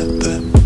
That.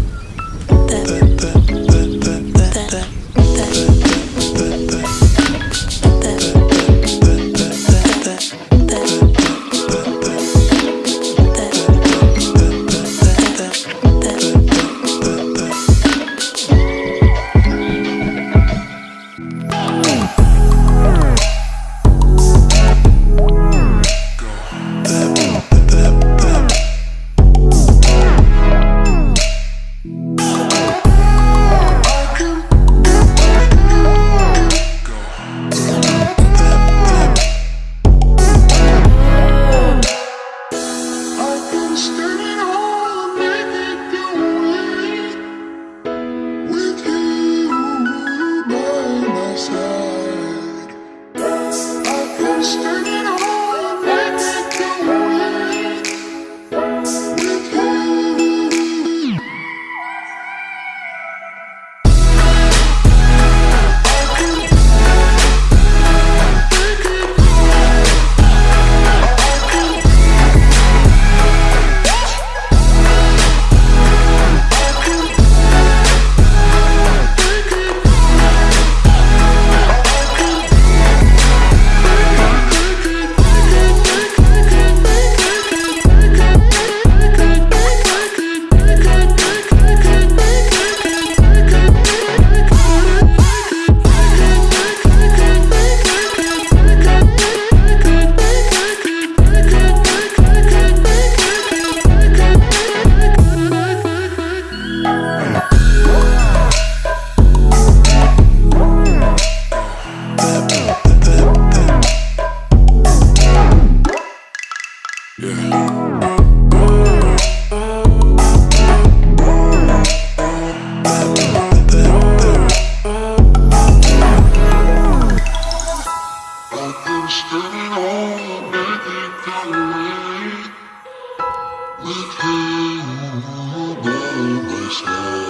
Krishna.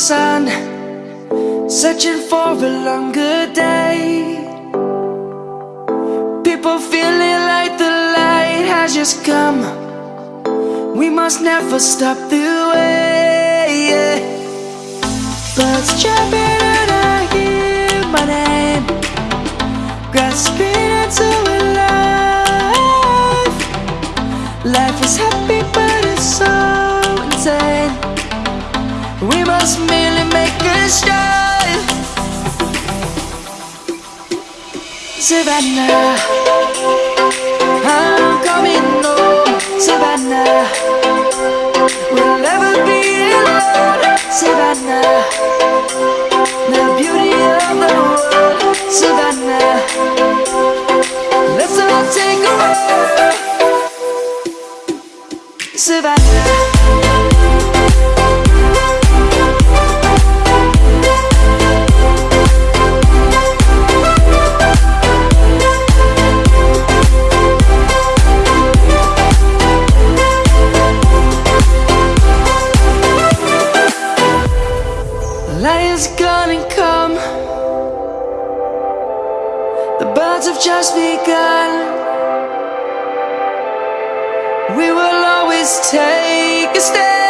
Sun Searching for a longer day. People feeling like the light has just come. We must never stop the way Savannah. I'm coming home Savannah The birds have just begun. We will always take a stand